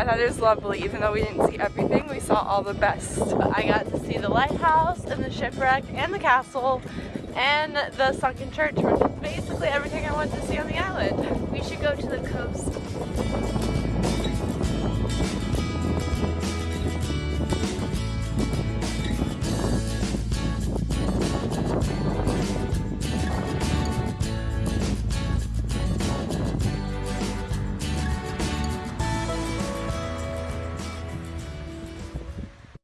I thought it was lovely, even though we didn't see everything, we saw all the best. I got to see the lighthouse and the shipwreck and the castle and the sunken church, which is basically everything I wanted to see on the island. We should go to the coast.